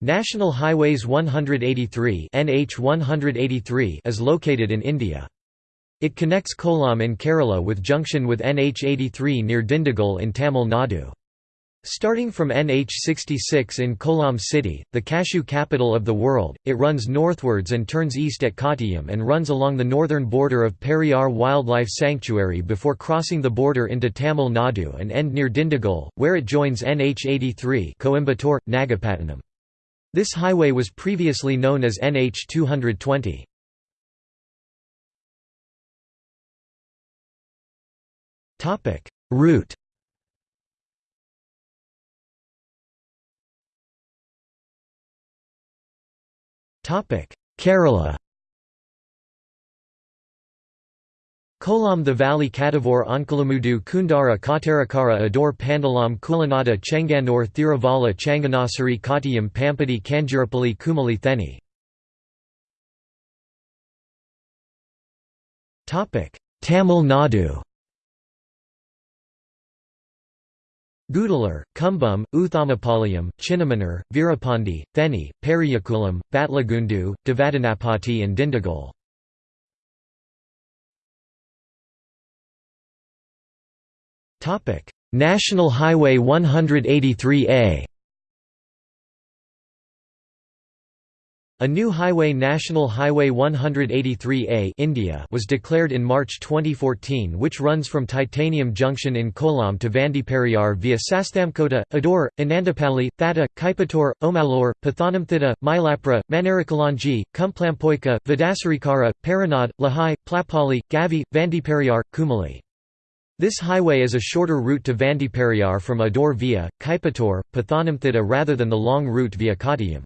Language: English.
National Highways 183 NH 183 is located in India. It connects Kollam in Kerala with junction with NH 83 near Dindigul in Tamil Nadu. Starting from NH 66 in Kollam city, the cashew capital of the world, it runs northwards and turns east at Kottayam and runs along the northern border of Periyar Wildlife Sanctuary before crossing the border into Tamil Nadu and end near Dindigul, where it joins NH 83 Coimbatore, Nagapattinam. This highway was previously known as NH 220. Topic. Route. Topic. Kerala Kollam the Valley Kadavur Onkalamudu Kundara Kottarakara Adoor Pandalam Kulanada Chenganur Thiruvalla Changanassery Kottayam Pampadi Kanjirapalli Kumali Theni Tamil Nadu Gudalur, Cumbum, Uthamapalayam, Chinnamanur, Veerapandi, Theni, Periyakulam, Batlagundu, Devadanapati and Dindigul. National Highway 183A A new highway National Highway 183A India was declared in March 2014 which runs from Titanium Junction in Kollam to Vandiperiyar via Sasthamkota, Adoor, Anandapalli, Thatta, Kaipattur, Omalur, Pathanamthitta, Mylapura, Manarikalanji, Kumplampoika, Vidasarikara, Paranad, Lahai, Plappalli, Gavi, Vandiperiyar, Kumali. This highway is a shorter route to Vandiperiyar from Adoor via, Kaipattur, Pathanamthitta rather than the long route via Kottayam.